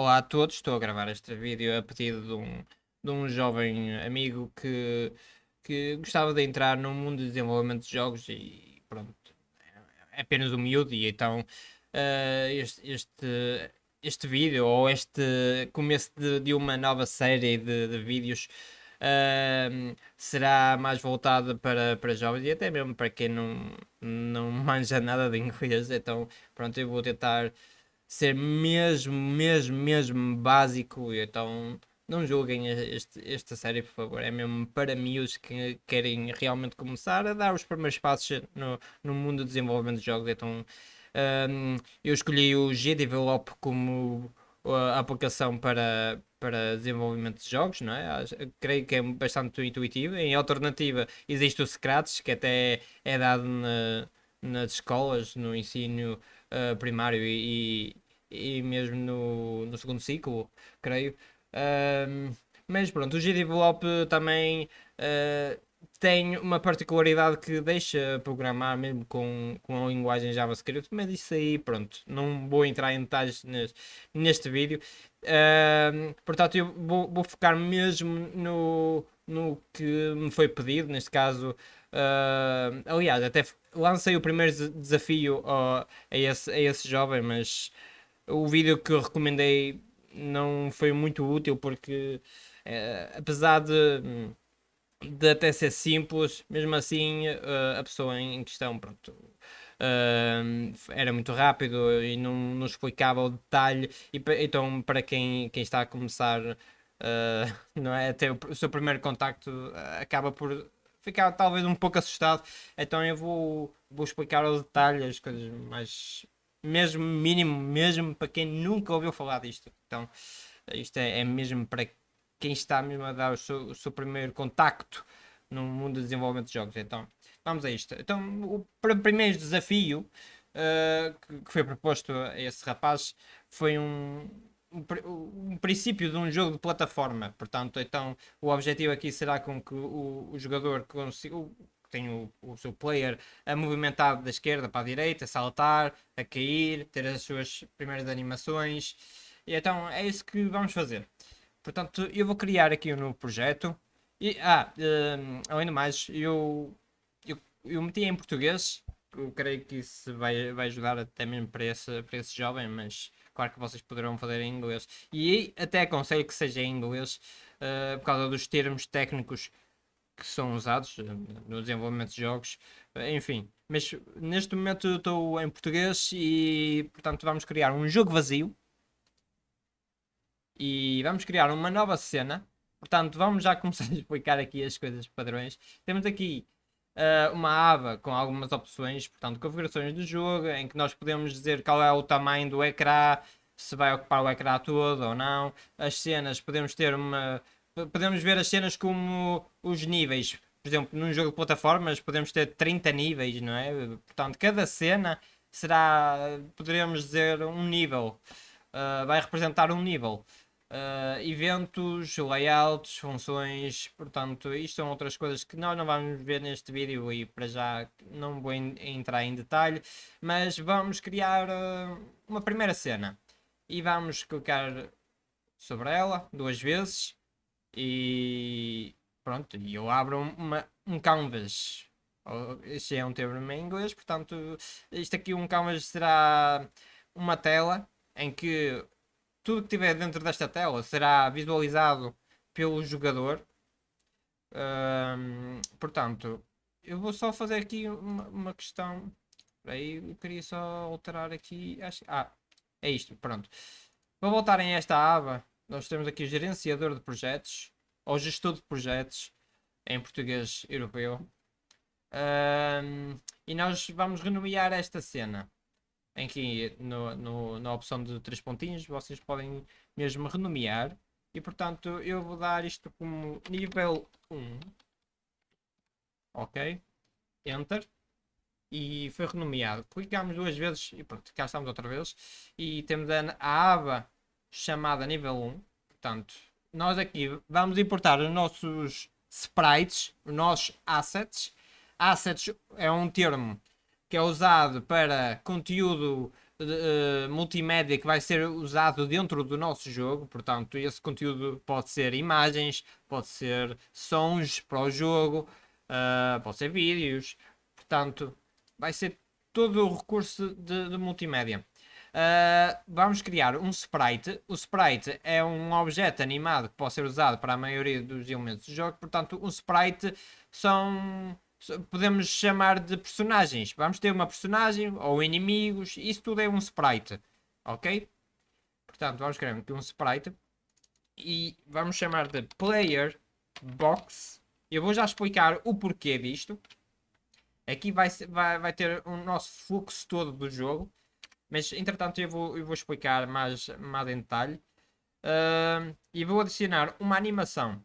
Olá a todos, estou a gravar este vídeo a pedido de um, de um jovem amigo que, que gostava de entrar no mundo de desenvolvimento de jogos e pronto, é apenas um miúdo e então uh, este, este, este vídeo ou este começo de, de uma nova série de, de vídeos uh, será mais voltado para, para jovens e até mesmo para quem não, não manja nada de inglês, então pronto, eu vou tentar ser mesmo, mesmo, mesmo básico. Então não julguem este, esta série, por favor. É mesmo para miúdos que querem realmente começar a dar os primeiros passos no, no mundo do desenvolvimento de jogos. Então um, eu escolhi o G-Develop como a aplicação para, para desenvolvimento de jogos, não é? Creio que é bastante intuitivo. Em alternativa, existe o Scratch, que até é dado na, nas escolas, no ensino uh, primário e, e mesmo no, no segundo ciclo, creio. Uh, mas pronto, o GDevelop também uh, tem uma particularidade que deixa programar mesmo com, com a linguagem JavaScript, mas isso aí, pronto, não vou entrar em detalhes neste, neste vídeo. Uh, portanto, eu vou, vou focar mesmo no, no que me foi pedido, neste caso. Uh, aliás, até lancei o primeiro desafio a, esse, a esse jovem, mas o vídeo que eu recomendei não foi muito útil porque, é, apesar de, de até ser simples, mesmo assim uh, a pessoa em questão, pronto, uh, era muito rápido e não, não explicava o detalhe. E, então, para quem, quem está a começar, não é, até o, o seu primeiro contacto acaba por ficar talvez um pouco assustado. Então, eu vou, vou explicar o detalhe, as coisas mais mesmo mínimo, mesmo para quem nunca ouviu falar disto. Então, isto é, é mesmo para quem está mesmo a dar o seu, o seu, primeiro contacto no mundo do desenvolvimento de jogos. Então, vamos a isto. Então, o primeiro desafio uh, que, foi proposto a esse rapaz foi um, um, um, princípio de um jogo de plataforma. Portanto, então, o objetivo aqui será com que o, o jogador consiga tem o, o seu player a movimentar da esquerda para a direita, a saltar, a cair, ter as suas primeiras animações. E então é isso que vamos fazer. Portanto, eu vou criar aqui um novo projeto. E, ah, uh, além do mais, eu, eu, eu meti em português. Eu creio que isso vai, vai ajudar até mesmo para esse, para esse jovem, mas claro que vocês poderão fazer em inglês. E até aconselho que seja em inglês, uh, por causa dos termos técnicos que são usados eh, no desenvolvimento de jogos, eh, enfim. Mas neste momento estou em português e, portanto, vamos criar um jogo vazio e vamos criar uma nova cena. Portanto, vamos já começar a explicar aqui as coisas padrões. Temos aqui uh, uma aba com algumas opções, portanto, configurações do jogo, em que nós podemos dizer qual é o tamanho do ecrã, se vai ocupar o ecrã todo ou não. As cenas, podemos ter uma podemos ver as cenas como os níveis. Por exemplo, num jogo de plataformas podemos ter 30 níveis, não é? Portanto, cada cena será, poderíamos dizer, um nível. Uh, vai representar um nível. Uh, eventos, layouts, funções, portanto, isto são outras coisas que nós não vamos ver neste vídeo e para já não vou entrar em detalhe, mas vamos criar uh, uma primeira cena e vamos clicar sobre ela duas vezes e pronto, e eu abro uma, um canvas. Este é um termo em inglês, portanto, isto aqui um canvas será uma tela em que tudo que tiver dentro desta tela será visualizado pelo jogador. Um, portanto, eu vou só fazer aqui uma, uma questão. Aí eu queria só alterar aqui. Acho, ah, é isto, pronto. Vou voltar em esta aba nós temos aqui gerenciador de projetos, ou gestor de projetos, em português europeu. Um, e nós vamos renomear esta cena. Em que no, no, na opção de três pontinhos vocês podem mesmo renomear. E portanto eu vou dar isto como nível 1. Ok. Enter. E foi renomeado. Clicamos duas vezes e pronto, cá estamos outra vez. E temos a, a aba chamada nível 1. Portanto, nós aqui vamos importar os nossos sprites, os nossos assets. Assets é um termo que é usado para conteúdo uh, multimédia que vai ser usado dentro do nosso jogo. Portanto, esse conteúdo pode ser imagens, pode ser sons para o jogo, uh, pode ser vídeos. Portanto, vai ser todo o recurso de, de multimédia. Uh, vamos criar um sprite. O sprite é um objeto animado que pode ser usado para a maioria dos elementos do jogo. Portanto, um sprite são podemos chamar de personagens. Vamos ter uma personagem ou inimigos. Isso tudo é um sprite. Ok? Portanto, vamos criar aqui um sprite. E vamos chamar de player box. Eu vou já explicar o porquê disto. Aqui vai, vai, vai ter o nosso fluxo todo do jogo. Mas, entretanto, eu vou, eu vou explicar mais, mais em detalhe. Uh, e vou adicionar uma animação.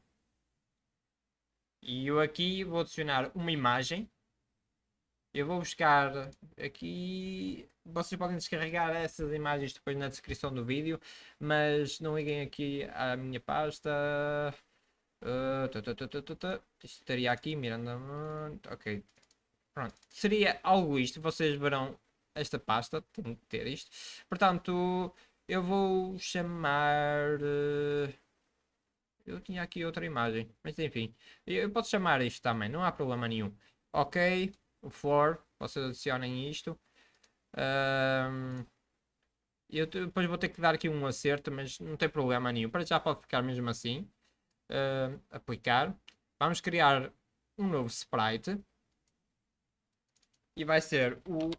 E eu aqui vou adicionar uma imagem. Eu vou buscar aqui... Vocês podem descarregar essas imagens depois na descrição do vídeo. Mas não liguem aqui à minha pasta. Uh, Isto estaria aqui, Miranda. Ok. Pronto. Seria algo isto. Vocês verão esta pasta. Tenho que ter isto. Portanto, eu vou chamar... Uh, eu tinha aqui outra imagem, mas enfim. Eu posso chamar isto também, não há problema nenhum. Ok, o floor, vocês adicionem isto. Um, eu depois vou ter que dar aqui um acerto, mas não tem problema nenhum. Para já pode ficar mesmo assim. Uh, aplicar. Vamos criar um novo sprite. E vai ser o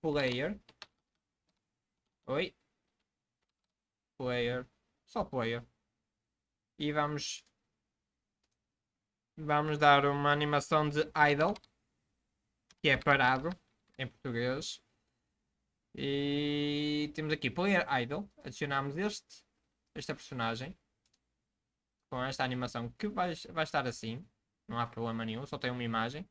player. Oi. Player. Só player e vamos vamos dar uma animação de idle que é parado em português e temos aqui player idle adicionamos este esta personagem com esta animação que vai, vai estar assim não há problema nenhum, só tem uma imagem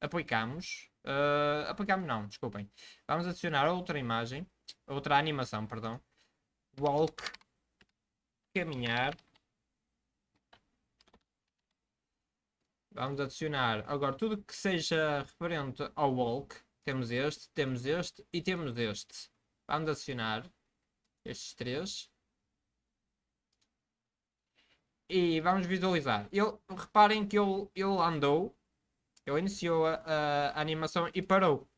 aplicamos uh, aplicamos não, desculpem vamos adicionar outra imagem outra animação, perdão walk caminhar Vamos adicionar agora tudo que seja referente ao walk. Temos este, temos este e temos este. Vamos adicionar estes três. E vamos visualizar. Ele, reparem que ele, ele andou. Ele iniciou a, a animação e parou.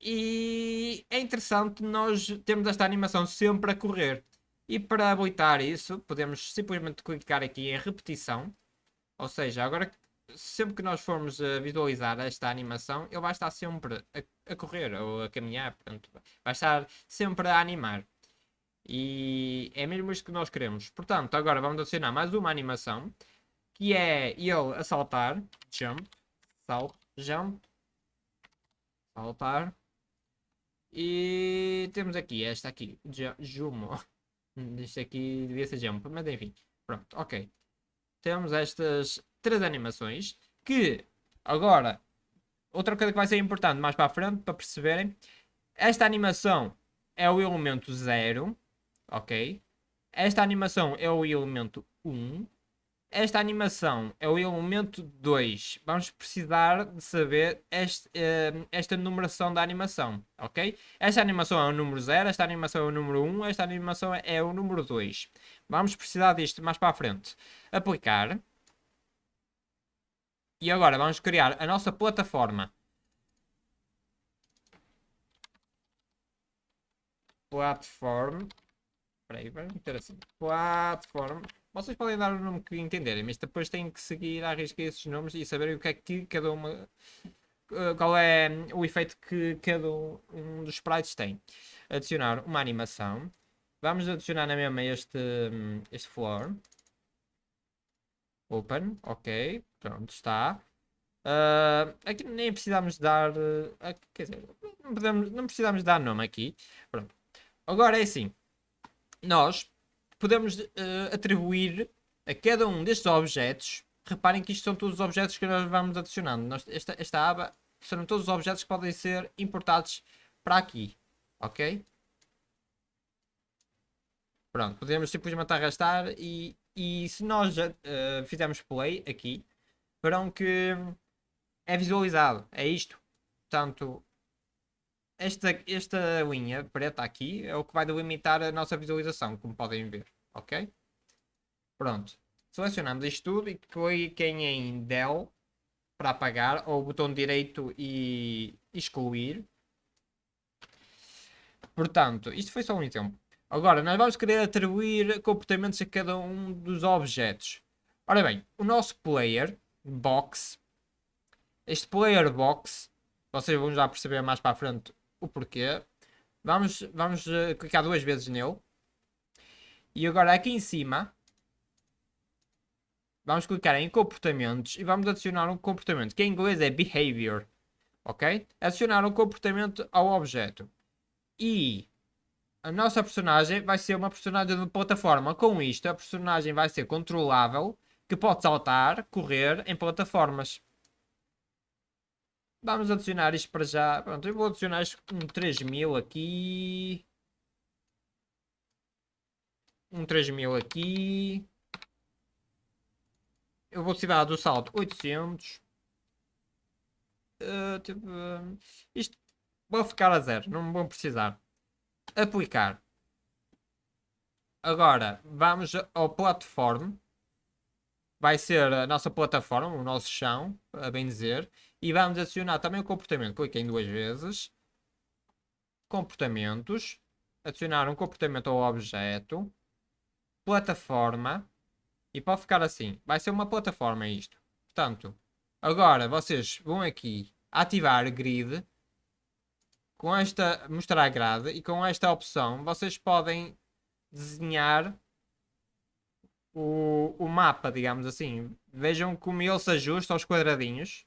E é interessante nós termos esta animação sempre a correr. E para habilitar isso, podemos simplesmente clicar aqui em repetição. Ou seja, agora sempre que nós formos a visualizar esta animação, ele vai estar sempre a, a correr ou a caminhar, portanto, vai estar sempre a animar. E é mesmo isto que nós queremos. Portanto, agora vamos adicionar mais uma animação, que é ele a saltar, jump, salt, jump, saltar. E temos aqui esta aqui, Jumo. Isto aqui devia ser jump, mas enfim. Pronto, ok temos estas três animações que agora outra coisa que vai ser importante mais para a frente para perceberem esta animação é o elemento 0 ok esta animação é o elemento 1 um, esta animação é o elemento 2 vamos precisar de saber este, uh, esta numeração da animação ok esta animação é o número 0 esta animação é o número 1 um, esta animação é o número 2 vamos precisar disto mais para a frente aplicar. E agora vamos criar a nossa plataforma. Platform. Espera aí, vamos meter assim. Platform. Vocês podem dar o nome que entenderem, mas depois têm que seguir à risca esses nomes e saberem o que é que cada uma... Eh, qual é o efeito que cada um dos sprites tem. Adicionar uma animação. Vamos adicionar na mesma este, este floor. Open, ok, pronto, está. Uh, aqui nem precisamos dar. Uh, quer dizer, não, podemos, não precisamos dar nome aqui. Pronto. Agora é assim: nós podemos uh, atribuir a cada um destes objetos. Reparem que isto são todos os objetos que nós vamos adicionando. Nós, esta, esta aba são todos os objetos que podem ser importados para aqui. Ok? Pronto, podemos simplesmente arrastar e e se nós uh, fizermos play aqui, verão que é visualizado. É isto. Portanto, esta, esta linha preta aqui é o que vai delimitar a nossa visualização, como podem ver, ok? Pronto. Selecionamos isto tudo e cliquem em Del para apagar, ou botão direito e excluir. Portanto, isto foi só um exemplo. Agora, nós vamos querer atribuir comportamentos a cada um dos objetos. Ora bem, o nosso player box, este player box, vocês vão já perceber mais para a frente o porquê. Vamos, vamos uh, clicar duas vezes nele. E agora aqui em cima, vamos clicar em comportamentos e vamos adicionar um comportamento, que em inglês é behavior. Ok? Adicionar um comportamento ao objeto. E a nossa personagem vai ser uma personagem de plataforma. Com isto, a personagem vai ser controlável, que pode saltar, correr em plataformas. Vamos adicionar isto para já. Pronto, eu vou adicionar isto um 3000 aqui. Um 3000 aqui. Eu vou tirar do salto 800. Uh, tipo, uh, isto vou ficar a zero, não vou precisar. Aplicar. Agora, vamos ao platform. Vai ser a nossa plataforma, o nosso chão, a bem dizer. E vamos adicionar também o comportamento. Cliquem duas vezes. Comportamentos. Adicionar um comportamento ao objeto. Plataforma. E pode ficar assim. Vai ser uma plataforma isto. Portanto, agora vocês vão aqui ativar grid. Com esta, mostrar grade. E com esta opção, vocês podem desenhar o, o mapa, digamos assim. Vejam como ele se ajusta aos quadradinhos.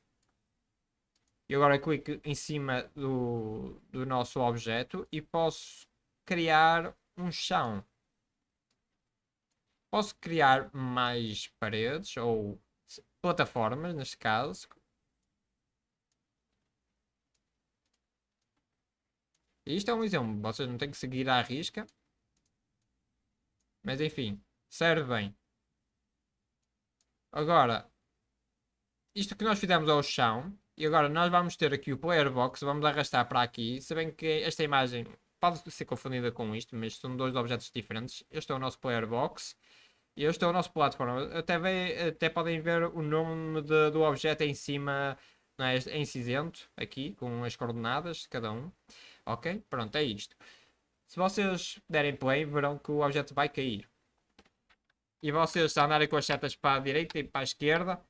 E agora clico em cima do, do nosso objeto e posso criar um chão. Posso criar mais paredes ou plataformas, neste caso. Isto é um exemplo, vocês não têm que seguir à risca. Mas enfim, serve bem. Agora, isto que nós fizemos ao chão, e agora nós vamos ter aqui o player box, vamos arrastar para aqui. Se bem que esta imagem pode ser confundida com isto, mas são dois objetos diferentes. Este é o nosso player box e este é o nosso plataforma. Até, vê, até podem ver o nome de, do objeto em cima, não é? em cinzento, aqui, com as coordenadas de cada um. Ok? Pronto, é isto. Se vocês derem play, verão que o objeto vai cair. E vocês andarem com as setas para a direita e para a esquerda,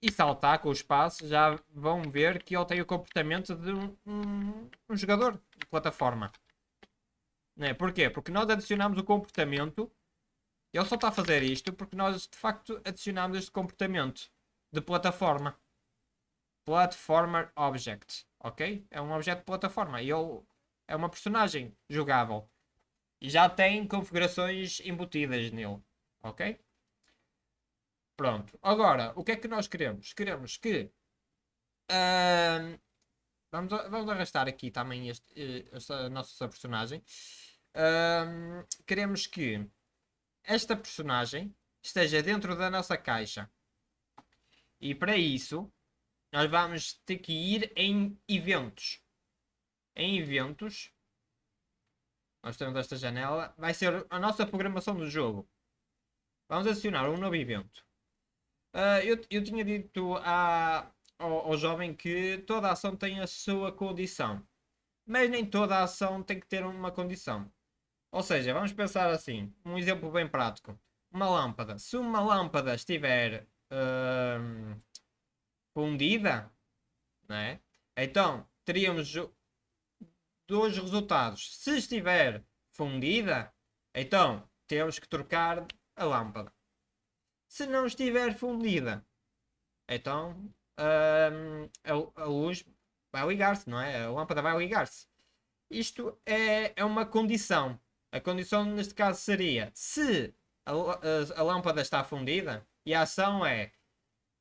e saltar com os passos, já vão ver que ele tem o comportamento de um, um, um jogador de plataforma. Não é? Porquê? Porque nós adicionamos o comportamento. Ele só está a fazer isto porque nós de facto adicionamos este comportamento de plataforma. Platformer Object. Ok? É um objeto de plataforma. E ele é uma personagem jogável. E já tem configurações embutidas nele. Ok? Pronto. Agora, o que é que nós queremos? Queremos que. Uh, vamos, vamos arrastar aqui também este, eh, esta nossa personagem. Uh, queremos que esta personagem esteja dentro da nossa caixa. E para isso, nós vamos ter que ir em eventos. Em eventos, nós temos esta janela, vai ser a nossa programação do jogo. Vamos adicionar um novo evento. Uh, eu, eu tinha dito a, ao, ao, jovem que toda ação tem a sua condição. Mas nem toda ação tem que ter uma condição. Ou seja, vamos pensar assim, um exemplo bem prático. Uma lâmpada. Se uma lâmpada estiver uh, fundida, né? então teríamos dois resultados. Se estiver fundida, então temos que trocar a lâmpada se não estiver fundida. Então hum, a, a, luz vai ligar-se, não é? A lâmpada vai ligar-se. Isto é, é uma condição. A condição neste caso seria se a, a, a lâmpada está fundida e a ação é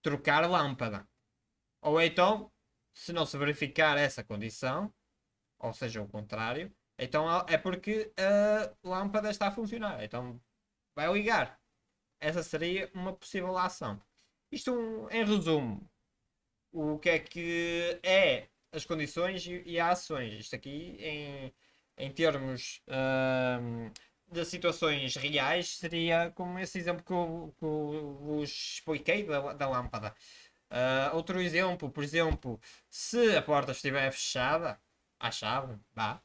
trocar lâmpada. Ou então, se não se verificar essa condição, ou seja, o contrário, então é porque a lâmpada está a funcionar. Então vai ligar. Essa seria uma possível ação. Isto, em resumo, o que é que é as condições e, e as ações. Isto aqui em, em termos uh, de situações reais seria como esse exemplo que eu, que eu vos expliquei da, da lâmpada. Uh, outro exemplo, por exemplo, se a porta estiver fechada, à chave, vá,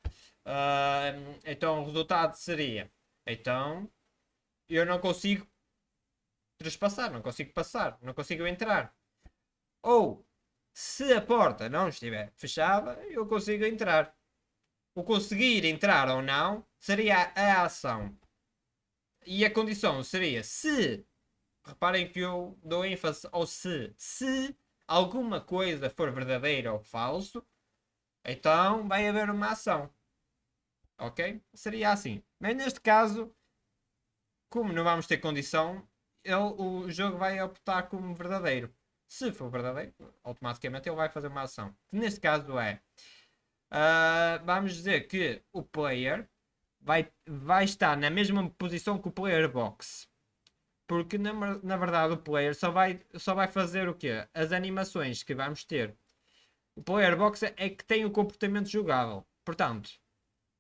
uh, então o resultado seria, então eu não consigo trespassar, não consigo passar, não consigo entrar. Ou, se a porta não estiver fechada, eu consigo entrar. O conseguir entrar ou não seria a ação. E a condição seria se. Reparem que eu dou ênfase ao se. Se alguma coisa for verdadeira ou falso, então vai haver uma ação. Ok? Seria assim. Mas neste caso, como não vamos ter condição, ele, o jogo vai optar como verdadeiro. Se for verdadeiro, automaticamente ele vai fazer uma ação. Que neste caso é. Uh, vamos dizer que o player vai, vai estar na mesma posição que o player box. Porque na, na verdade o player só vai, só vai fazer o quê? As animações que vamos ter. O player box é que tem o comportamento jogável. Portanto,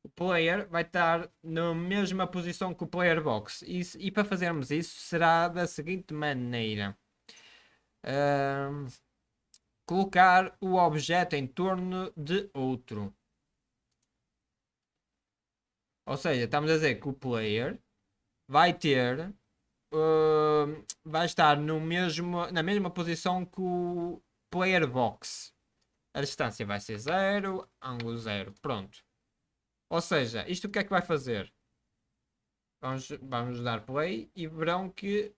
o player vai estar na mesma posição que o player box. E, e para fazermos isso será da seguinte maneira. Uh, colocar o objeto em torno de outro. Ou seja, estamos a dizer que o player vai ter uh, vai estar no mesmo, na mesma posição que o player box. A distância vai ser 0, ângulo 0. Pronto. Ou seja, isto o que é que vai fazer? Vamos, vamos dar play e verão que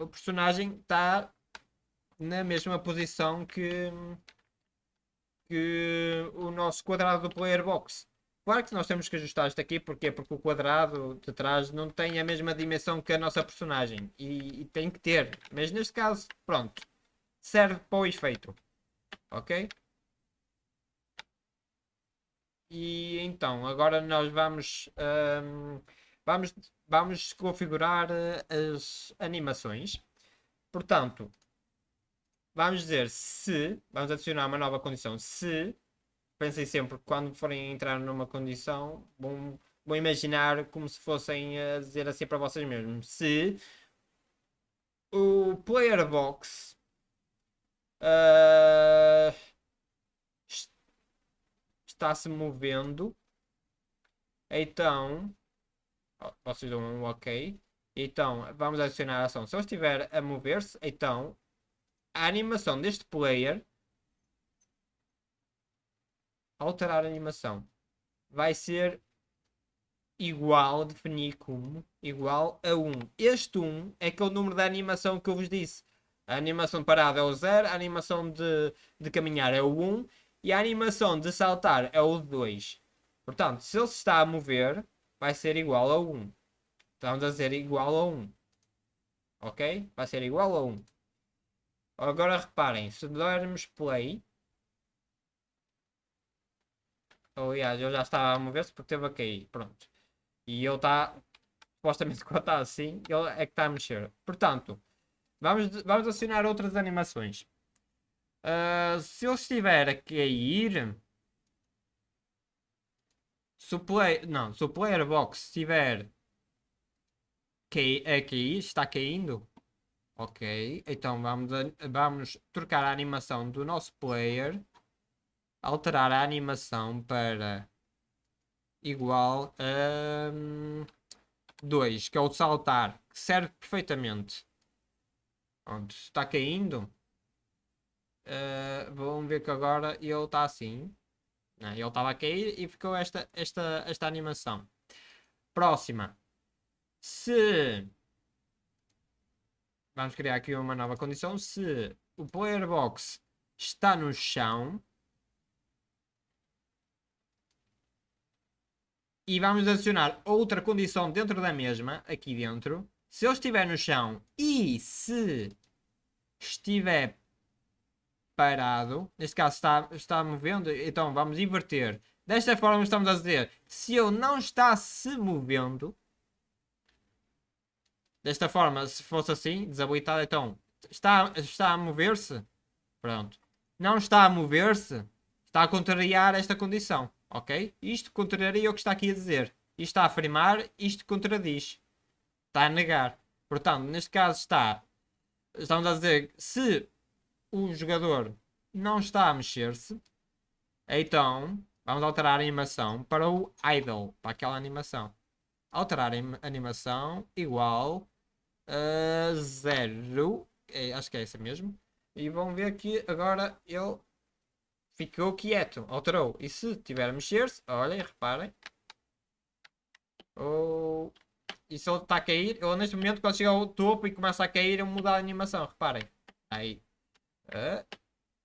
o personagem está na mesma posição que, que o nosso quadrado do player box. Claro que nós temos que ajustar isto aqui, porquê? Porque o quadrado de trás não tem a mesma dimensão que a nossa personagem. E, e tem que ter. Mas neste caso, pronto. Serve para o efeito. Ok? E então, agora nós vamos, um, vamos, vamos configurar eh, as animações. Portanto, vamos dizer se, vamos adicionar uma nova condição, se, pensem sempre quando forem entrar numa condição, vão, vão imaginar como se fossem a dizer assim para vocês mesmos, se o player box uh, está se movendo. Então, vocês dão um ok. Então, vamos adicionar a ação. Se ele estiver a mover-se, então, a animação deste player, alterar a animação, vai ser igual, definir como, igual a 1. Este 1 é aquele número da animação que eu vos disse. A animação parada é o 0, a animação de, de caminhar é o 1 e a animação de saltar é o 2. Portanto, se ele se está a mover, vai ser igual a 1. Estamos a dizer igual a 1. Ok? Vai ser igual a 1. Agora reparem, se dermos play... Aliás, eu já estava a mover-se porque teve a cair. Pronto. E ele está... Supostamente quando está assim, ele é que está a mexer. Portanto, vamos, vamos acionar outras animações. Uh, se eu estiver a cair. Se o, play, não, se o player box estiver a cair, está caindo. Ok, então vamos, vamos trocar a animação do nosso player. Alterar a animação para igual a 2, um, que é o saltar, que serve perfeitamente. Pronto, está caindo. Uh, vão ver que agora ele está assim. Não, ele estava a cair e ficou esta, esta, esta animação. Próxima. Se... Vamos criar aqui uma nova condição. Se o player box está no chão. E vamos adicionar outra condição dentro da mesma, aqui dentro. Se ele estiver no chão e se estiver parado, neste caso está, está movendo, então vamos inverter. Desta forma estamos a dizer, se ele não está se movendo, desta forma, se fosse assim, desabilitado, então está, está a mover-se, pronto. Não está a mover-se, está a contrariar esta condição, ok? Isto contraria o que está aqui a dizer. Isto está a afirmar, isto contradiz. Está a negar. Portanto, neste caso está... Estamos a dizer se o jogador não está a mexer-se, então vamos alterar a animação para o idle, para aquela animação. Alterar a animação igual a zero, é, acho que é essa mesmo. E vão ver que agora ele ficou quieto, alterou. E se tiver a mexer-se, olhem, reparem. Oh, e se ele está a cair, ele neste momento quando chega ao topo e começa a cair, ele muda a animação, reparem. Aí. Uh,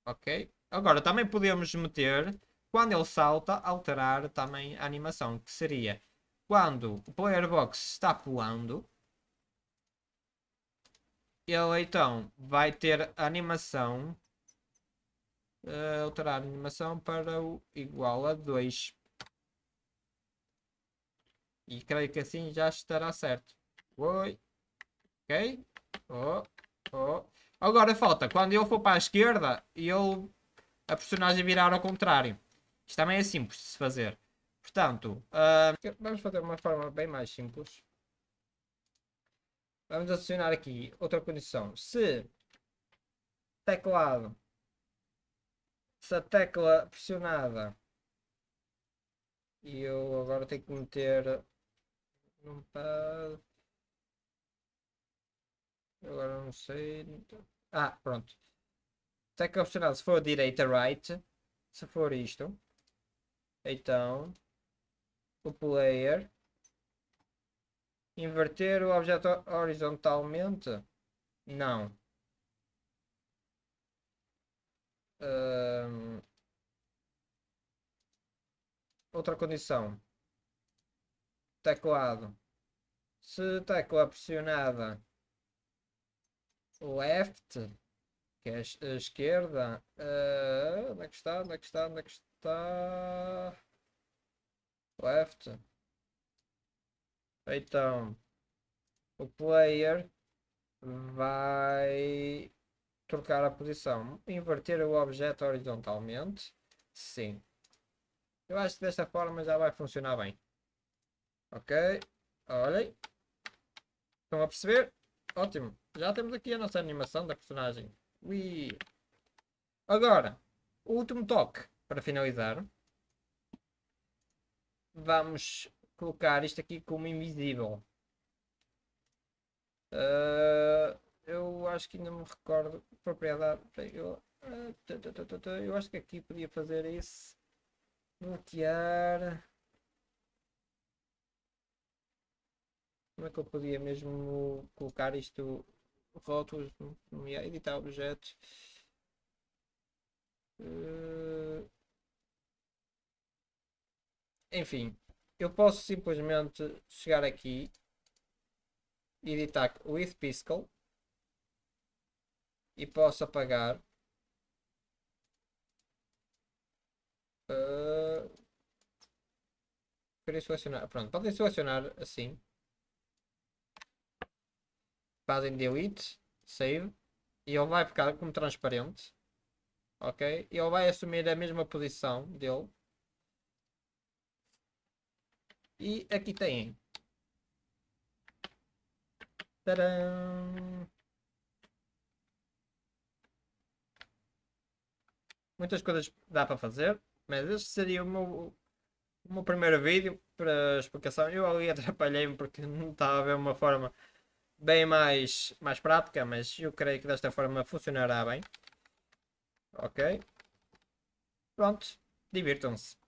ok. Agora também podemos meter, quando ele salta, alterar também a animação, que seria quando o player box está pulando, ele então vai ter animação uh, alterar a animação para o igual a 2 e creio que assim já estará certo Oi. ok oh, oh. Agora falta quando eu for para a esquerda e ele a personagem virar ao contrário. Isto também é simples de se fazer. Portanto uh, vamos fazer uma forma bem mais simples. Vamos adicionar aqui outra condição. Se teclado, se a tecla pressionada e eu agora tenho que meter numpad agora não sei ah pronto tecla pressionada se for direita right se for isto então o player Inverter o objeto horizontalmente? Não. Outra condição. Teclado. Se tecla pressionada left, que é a esquerda, uh, onde é que está? Onde é que está? Onde é que está? Left. Então, o player vai trocar a posição. Inverter o objeto horizontalmente. Sim. Eu acho que desta forma já vai funcionar bem. Ok. Olhem. Estão a perceber? Ótimo. Já temos aqui a nossa animação da personagem. Ui. Agora, o último toque para finalizar. Vamos colocar isto aqui como invisível. Uh, eu acho que ainda me recordo propriedade. Eu, uh, eu acho que aqui podia fazer isso. Bloquear. Como é que eu podia mesmo colocar isto? Rótulos, editar objetos. Uh, enfim, eu posso simplesmente chegar aqui editar with Piscal e posso apagar uh, queria selecionar pronto, podem selecionar assim fazem delete save e ele vai ficar como transparente ok ele vai assumir a mesma posição dele e aqui tem. Tadam! Muitas coisas dá para fazer, mas este seria o meu, o meu primeiro vídeo para explicação. Eu ali atrapalhei-me porque não estava a ver uma forma bem mais, mais prática, mas eu creio que desta forma funcionará bem. Ok? Pronto, divirtam-se.